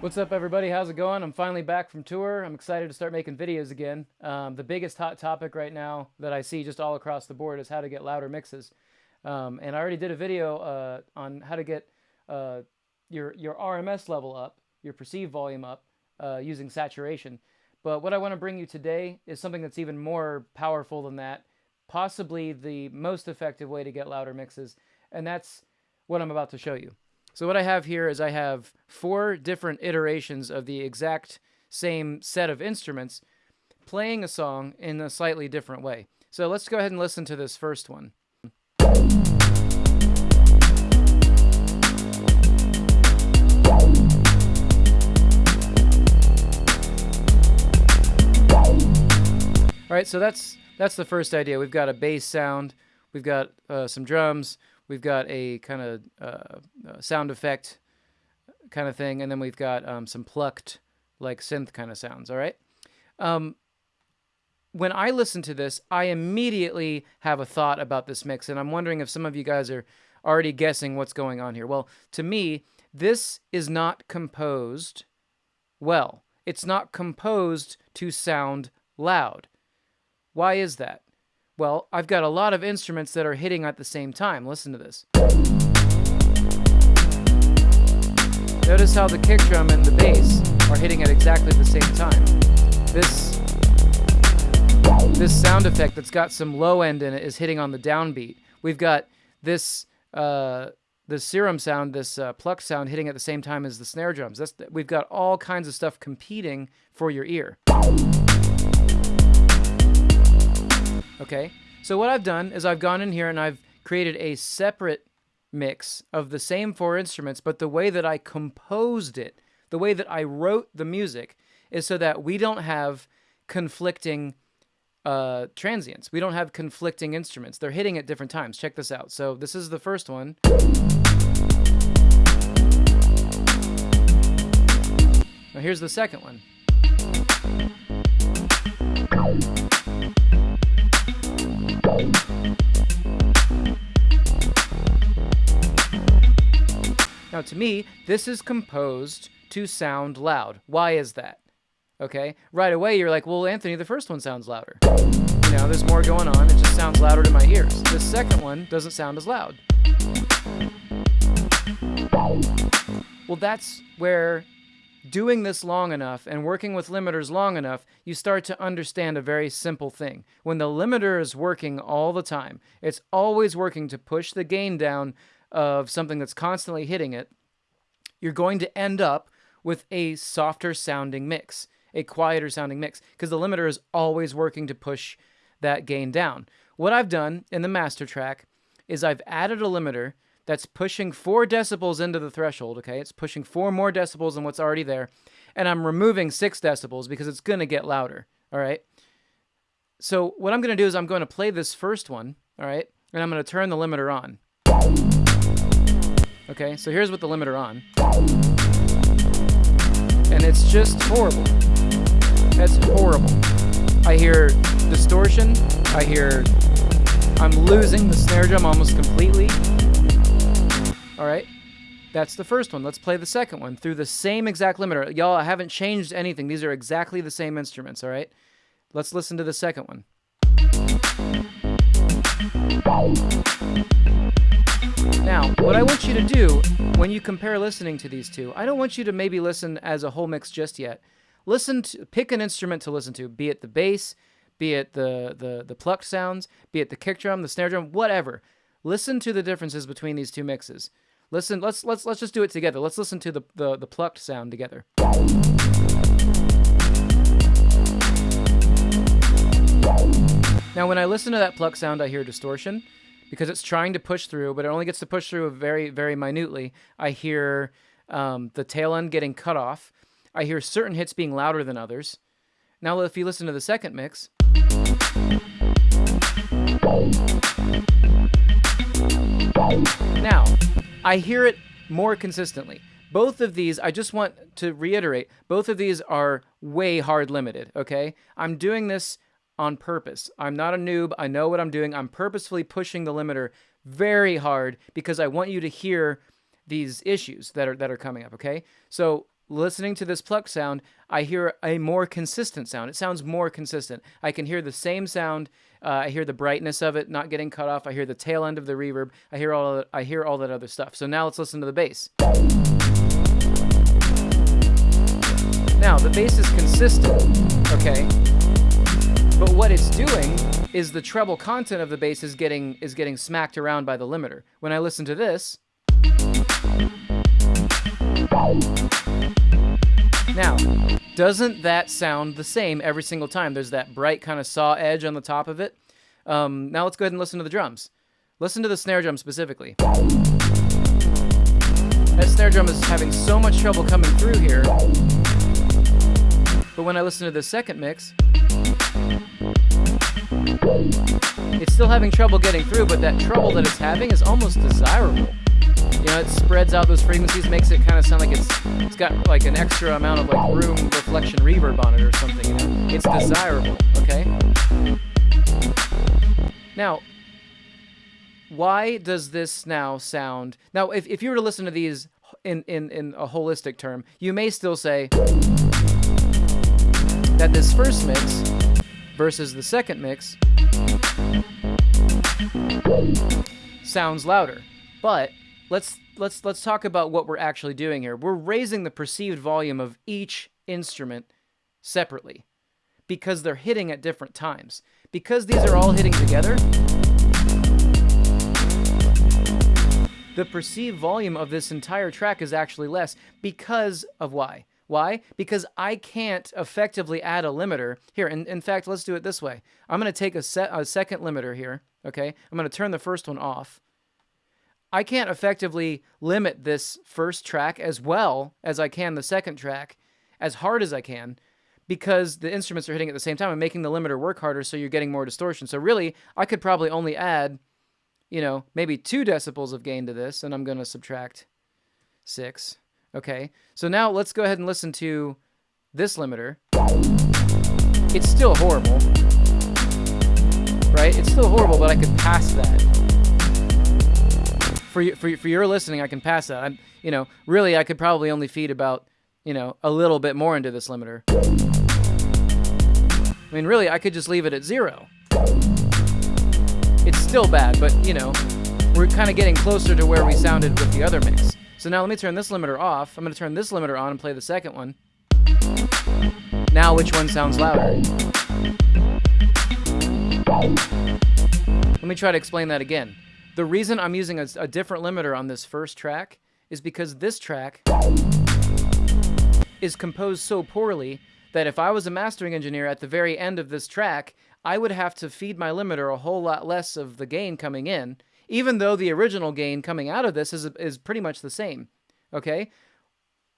What's up, everybody? How's it going? I'm finally back from tour. I'm excited to start making videos again. Um, the biggest hot topic right now that I see just all across the board is how to get louder mixes. Um, and I already did a video uh, on how to get uh, your your RMS level up, your perceived volume up, uh, using saturation. But what I want to bring you today is something that's even more powerful than that, possibly the most effective way to get louder mixes, and that's what I'm about to show you. So what I have here is I have four different iterations of the exact same set of instruments playing a song in a slightly different way. So let's go ahead and listen to this first one. All right, so that's that's the first idea. We've got a bass sound, we've got uh, some drums, we've got a kind of uh, sound effect kind of thing, and then we've got um, some plucked like synth kind of sounds. All right. Um, when I listen to this, I immediately have a thought about this mix, and I'm wondering if some of you guys are already guessing what's going on here. Well, to me, this is not composed well. It's not composed to sound loud. Why is that? Well, I've got a lot of instruments that are hitting at the same time. Listen to this. Notice how the kick drum and the bass are hitting at exactly the same time. This this sound effect that's got some low end in it is hitting on the downbeat. We've got this uh, the serum sound, this uh, pluck sound hitting at the same time as the snare drums. That's we've got all kinds of stuff competing for your ear. Okay, so what I've done is I've gone in here and I've created a separate mix of the same four instruments, but the way that I composed it, the way that I wrote the music, is so that we don't have conflicting uh, transients. We don't have conflicting instruments. They're hitting at different times. Check this out. So this is the first one. Now here's the second one. Now, to me, this is composed to sound loud. Why is that? Okay, right away you're like, well, Anthony, the first one sounds louder. You know, there's more going on. It just sounds louder to my ears. The second one doesn't sound as loud. Well, that's where doing this long enough and working with limiters long enough, you start to understand a very simple thing. When the limiter is working all the time, it's always working to push the gain down of something that's constantly hitting it, you're going to end up with a softer sounding mix, a quieter sounding mix, because the limiter is always working to push that gain down. What I've done in the master track is I've added a limiter that's pushing four decibels into the threshold, okay? It's pushing four more decibels than what's already there, and I'm removing six decibels because it's going to get louder, all right? So what I'm going to do is I'm going to play this first one, all right? And I'm going to turn the limiter on. Okay, so here's with the limiter on. And it's just horrible. That's horrible. I hear distortion. I hear I'm losing the snare drum almost completely. All right, that's the first one. Let's play the second one through the same exact limiter. Y'all, I haven't changed anything. These are exactly the same instruments, all right? Let's listen to the second one. Now, what I want you to do when you compare listening to these two, I don't want you to maybe listen as a whole mix just yet. Listen to pick an instrument to listen to, be it the bass, be it the the the plucked sounds, be it the kick drum, the snare drum, whatever. Listen to the differences between these two mixes. Listen, let's let's let's just do it together. Let's listen to the the, the plucked sound together. Now, when I listen to that pluck sound, I hear distortion because it's trying to push through, but it only gets to push through very, very minutely. I hear um, the tail end getting cut off. I hear certain hits being louder than others. Now, if you listen to the second mix, now I hear it more consistently. Both of these, I just want to reiterate, both of these are way hard limited, okay? I'm doing this on purpose. I'm not a noob. I know what I'm doing. I'm purposefully pushing the limiter very hard because I want you to hear these issues that are that are coming up, okay? So listening to this pluck sound, I hear a more consistent sound. It sounds more consistent. I can hear the same sound. Uh, I hear the brightness of it not getting cut off. I hear the tail end of the reverb. I hear all I hear all that other stuff. So now let's listen to the bass. Now the bass is consistent, okay? But what it's doing is the treble content of the bass is getting is getting smacked around by the limiter. When I listen to this, now, doesn't that sound the same every single time? There's that bright kind of saw edge on the top of it. Um, now let's go ahead and listen to the drums. Listen to the snare drum specifically. That snare drum is having so much trouble coming through here. But when I listen to the second mix, it's still having trouble getting through, but that trouble that it's having is almost desirable. You know, it spreads out those frequencies, makes it kind of sound like it's it's got like an extra amount of like room reflection reverb on it or something. You know, it's desirable. Okay. Now, why does this now sound? Now, if if you were to listen to these in in in a holistic term, you may still say that this first mix versus the second mix sounds louder. But let's let's let's talk about what we're actually doing here. We're raising the perceived volume of each instrument separately because they're hitting at different times. Because these are all hitting together, the perceived volume of this entire track is actually less because of why? Why? Because I can't effectively add a limiter. Here, in, in fact, let's do it this way. I'm going to take a, set, a second limiter here, okay? I'm going to turn the first one off. I can't effectively limit this first track as well as I can the second track, as hard as I can, because the instruments are hitting at the same time and making the limiter work harder so you're getting more distortion. So really, I could probably only add, you know, maybe two decibels of gain to this, and I'm going to subtract six. Okay, so now let's go ahead and listen to this limiter. It's still horrible, right? It's still horrible, but I could pass that. For for for your listening, I can pass that. I'm, you know, really, I could probably only feed about, you know, a little bit more into this limiter. I mean, really, I could just leave it at zero. It's still bad, but you know, we're kind of getting closer to where we sounded with the other mix. So now let me turn this limiter off. I'm going to turn this limiter on and play the second one. Now which one sounds louder? Let me try to explain that again. The reason I'm using a, a different limiter on this first track is because this track is composed so poorly that if I was a mastering engineer at the very end of this track, I would have to feed my limiter a whole lot less of the gain coming in even though the original gain coming out of this is, is pretty much the same. Okay?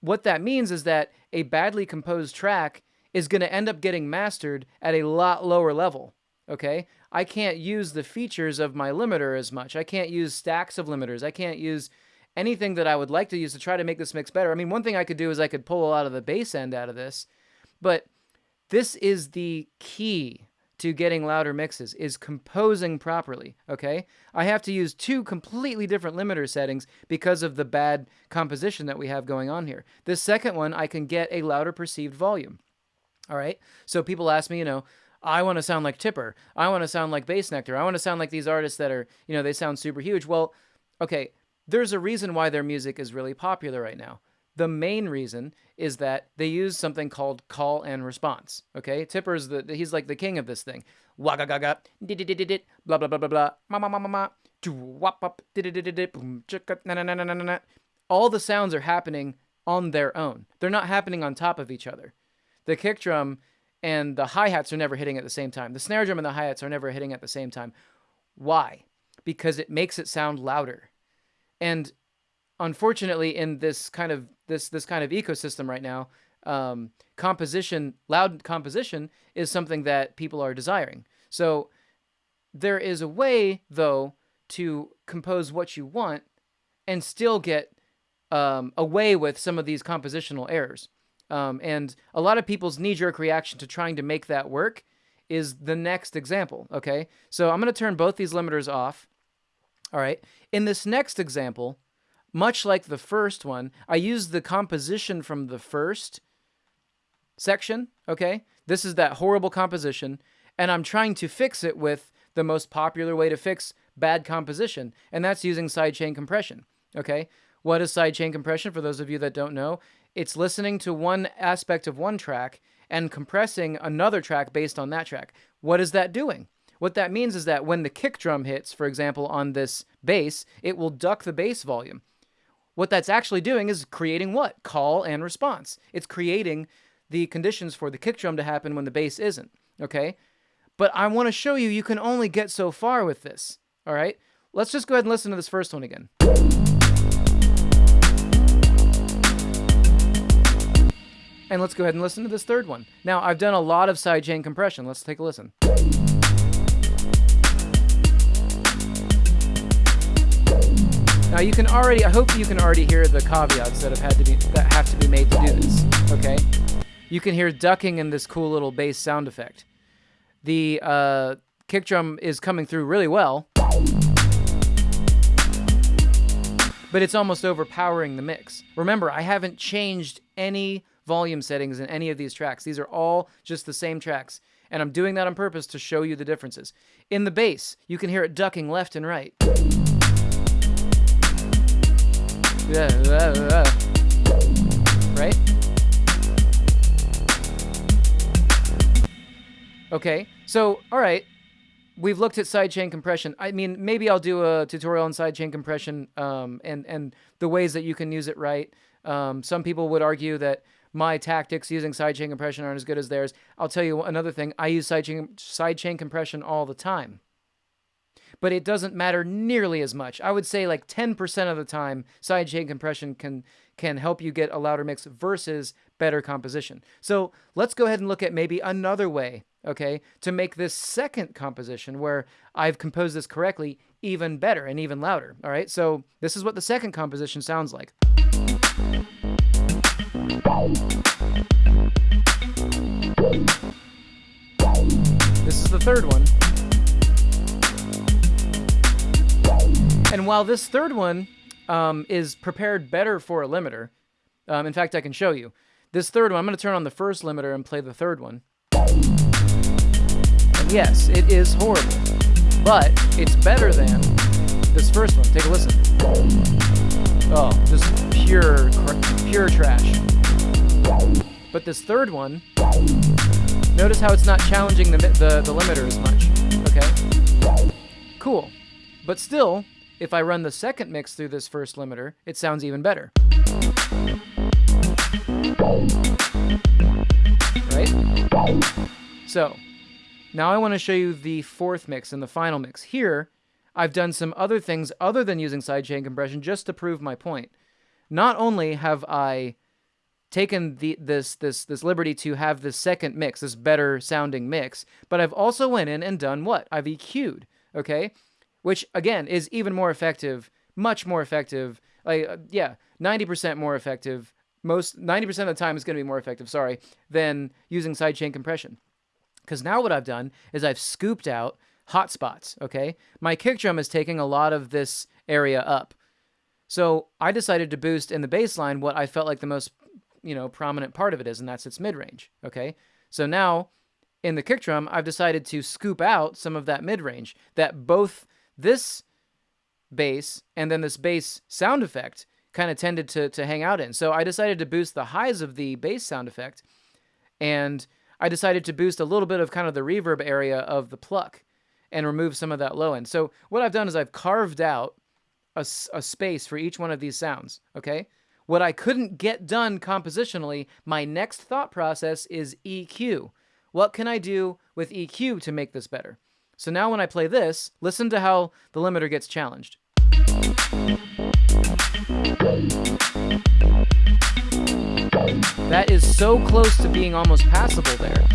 What that means is that a badly composed track is going to end up getting mastered at a lot lower level. Okay? I can't use the features of my limiter as much. I can't use stacks of limiters. I can't use anything that I would like to use to try to make this mix better. I mean, one thing I could do is I could pull a lot of the bass end out of this, but this is the key to getting louder mixes is composing properly, okay? I have to use two completely different limiter settings because of the bad composition that we have going on here. This second one, I can get a louder perceived volume, all right? So people ask me, you know, I want to sound like Tipper. I want to sound like Bassnectar. I want to sound like these artists that are, you know, they sound super huge. Well, okay, there's a reason why their music is really popular right now. The main reason is that they use something called call and response. Okay, Tipper's the he's like the king of this thing. Wagga gaga, blah blah blah blah blah, ma ma ma ma ma, wop up, boom, na na na na na na. All the sounds are happening on their own. They're not happening on top of each other. The kick drum and the hi hats are never hitting at the same time. The snare drum and the hi hats are never hitting at the same time. Why? Because it makes it sound louder. And unfortunately, in this kind of this this kind of ecosystem right now, um, composition, loud composition, is something that people are desiring. So there is a way, though, to compose what you want and still get um, away with some of these compositional errors. Um, and a lot of people's knee-jerk reaction to trying to make that work is the next example, okay? So I'm going to turn both these limiters off. All right. In this next example, much like the first one, I used the composition from the first section, okay? This is that horrible composition, and I'm trying to fix it with the most popular way to fix bad composition, and that's using sidechain compression, okay? What is sidechain compression for those of you that don't know? It's listening to one aspect of one track and compressing another track based on that track. What is that doing? What that means is that when the kick drum hits, for example, on this bass, it will duck the bass volume. What that's actually doing is creating what? Call and response. It's creating the conditions for the kick drum to happen when the bass isn't, okay? But I want to show you you can only get so far with this, all right? Let's just go ahead and listen to this first one again. And let's go ahead and listen to this third one. Now, I've done a lot of sidechain compression. Let's take a listen. Now you can already, I hope you can already hear the caveats that have had to be, that have to be made to do this, okay? You can hear ducking in this cool little bass sound effect. The uh, kick drum is coming through really well, but it's almost overpowering the mix. Remember, I haven't changed any volume settings in any of these tracks. These are all just the same tracks. And I'm doing that on purpose to show you the differences. In the bass, you can hear it ducking left and right. Right? Okay, so, all right, we've looked at sidechain compression. I mean, maybe I'll do a tutorial on sidechain compression um, and, and the ways that you can use it right. Um, some people would argue that my tactics using sidechain compression aren't as good as theirs. I'll tell you another thing. I use sidechain, sidechain compression all the time but it doesn't matter nearly as much. I would say like 10% of the time, sidechain compression can can help you get a louder mix versus better composition. So let's go ahead and look at maybe another way, okay, to make this second composition where I've composed this correctly even better and even louder. All right, so this is what the second composition sounds like. This is the third one. And while this third one um, is prepared better for a limiter, um, in fact, I can show you. This third one, I'm going to turn on the first limiter and play the third one. And yes, it is horrible, but it's better than this first one. Take a listen. Oh, just pure, pure trash. But this third one, notice how it's not challenging the, the, the limiter as much. Okay? Cool. But still, if I run the second mix through this first limiter, it sounds even better. Right? So, now I want to show you the fourth mix and the final mix. Here, I've done some other things other than using sidechain compression just to prove my point. Not only have I taken the, this this this liberty to have this second mix, this better sounding mix, but I've also went in and done what? I've EQ'd, okay? Which again is even more effective, much more effective. Like uh, yeah, 90% more effective. Most 90% of the time is going to be more effective, sorry, than using sidechain compression. Cuz now what I've done is I've scooped out hotspots, okay? My kick drum is taking a lot of this area up. So, I decided to boost in the bassline what I felt like the most, you know, prominent part of it is and that's its mid-range, okay? So now in the kick drum, I've decided to scoop out some of that mid-range that both this bass and then this bass sound effect kind of tended to, to hang out in. So I decided to boost the highs of the bass sound effect and I decided to boost a little bit of kind of the reverb area of the pluck and remove some of that low end. So what I've done is I've carved out a, a space for each one of these sounds, okay? What I couldn't get done compositionally, my next thought process is EQ. What can I do with EQ to make this better? So now when I play this, listen to how the limiter gets challenged. That is so close to being almost passable there.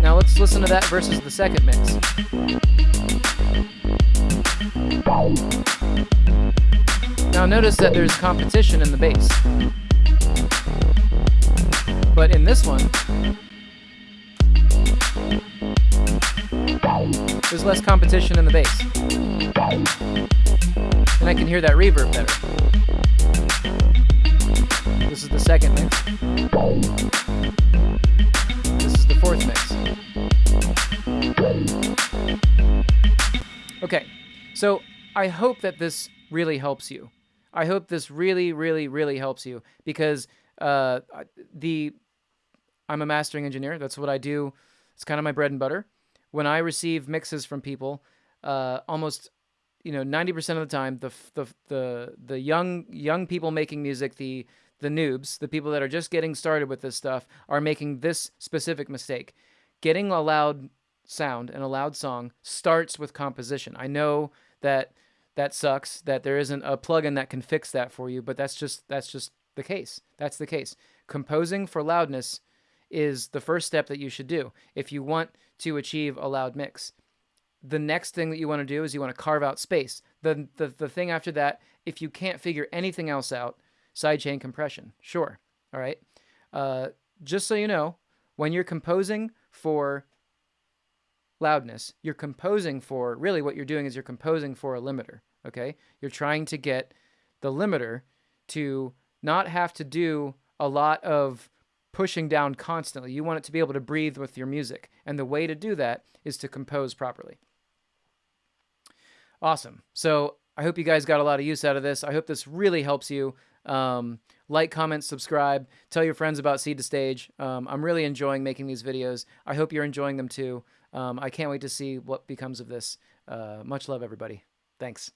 Now let's listen to that versus the second mix. Now notice that there's competition in the bass. But in this one, there's less competition in the bass. And I can hear that reverb better. This is the second mix. This is the fourth mix. Okay, so I hope that this really helps you. I hope this really, really, really helps you because uh, the I'm a mastering engineer. That's what I do. It's kind of my bread and butter. When I receive mixes from people, uh, almost you know 90% of the time the the the the young young people making music the the noobs the people that are just getting started with this stuff are making this specific mistake. Getting a loud sound and a loud song starts with composition. I know that that sucks that there isn't a plugin that can fix that for you but that's just that's just the case. That's the case. Composing for loudness is the first step that you should do if you want to achieve a loud mix the next thing that you want to do is you want to carve out space. The, the, the thing after that, if you can't figure anything else out, sidechain compression. Sure. All right. Uh, just so you know, when you're composing for loudness, you're composing for really what you're doing is you're composing for a limiter. Okay. You're trying to get the limiter to not have to do a lot of pushing down constantly. You want it to be able to breathe with your music. And the way to do that is to compose properly. Awesome. So I hope you guys got a lot of use out of this. I hope this really helps you. Um, like, comment, subscribe, tell your friends about Seed to Stage. Um, I'm really enjoying making these videos. I hope you're enjoying them too. Um, I can't wait to see what becomes of this. Uh, much love, everybody. Thanks.